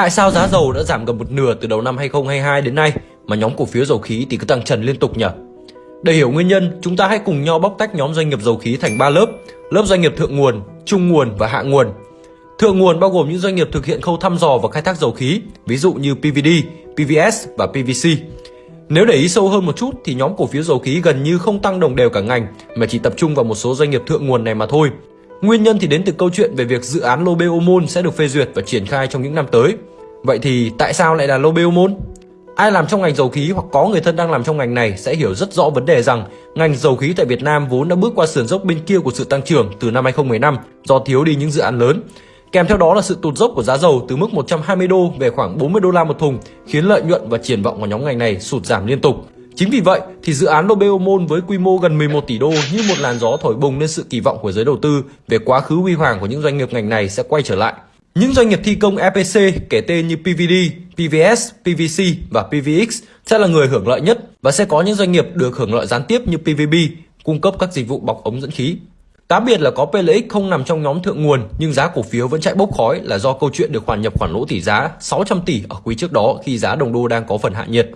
Tại sao giá dầu đã giảm gần một nửa từ đầu năm 2022 đến nay mà nhóm cổ phiếu dầu khí thì cứ tăng trần liên tục nhỉ? Để hiểu nguyên nhân, chúng ta hãy cùng nhau bóc tách nhóm doanh nghiệp dầu khí thành 3 lớp, lớp doanh nghiệp thượng nguồn, trung nguồn và hạ nguồn. Thượng nguồn bao gồm những doanh nghiệp thực hiện khâu thăm dò và khai thác dầu khí, ví dụ như PVD, PVS và PVC. Nếu để ý sâu hơn một chút thì nhóm cổ phiếu dầu khí gần như không tăng đồng đều cả ngành mà chỉ tập trung vào một số doanh nghiệp thượng nguồn này mà thôi. Nguyên nhân thì đến từ câu chuyện về việc dự án Lô Môn sẽ được phê duyệt và triển khai trong những năm tới. Vậy thì tại sao lại là Lô Môn? Ai làm trong ngành dầu khí hoặc có người thân đang làm trong ngành này sẽ hiểu rất rõ vấn đề rằng ngành dầu khí tại Việt Nam vốn đã bước qua sườn dốc bên kia của sự tăng trưởng từ năm 2015 do thiếu đi những dự án lớn. Kèm theo đó là sự tụt dốc của giá dầu từ mức 120 đô về khoảng 40 đô la một thùng, khiến lợi nhuận và triển vọng của nhóm ngành này sụt giảm liên tục. Chính vì vậy thì dự án Lobeomol với quy mô gần 11 tỷ đô như một làn gió thổi bùng lên sự kỳ vọng của giới đầu tư về quá khứ huy hoàng của những doanh nghiệp ngành này sẽ quay trở lại. Những doanh nghiệp thi công EPC kể tên như PVD, PVS, PVC và PVX sẽ là người hưởng lợi nhất và sẽ có những doanh nghiệp được hưởng lợi gián tiếp như PVB cung cấp các dịch vụ bọc ống dẫn khí. Cá biệt là có PLX không nằm trong nhóm thượng nguồn nhưng giá cổ phiếu vẫn chạy bốc khói là do câu chuyện được hoàn nhập khoản lỗ tỷ giá 600 tỷ ở quý trước đó khi giá đồng đô đang có phần hạ nhiệt.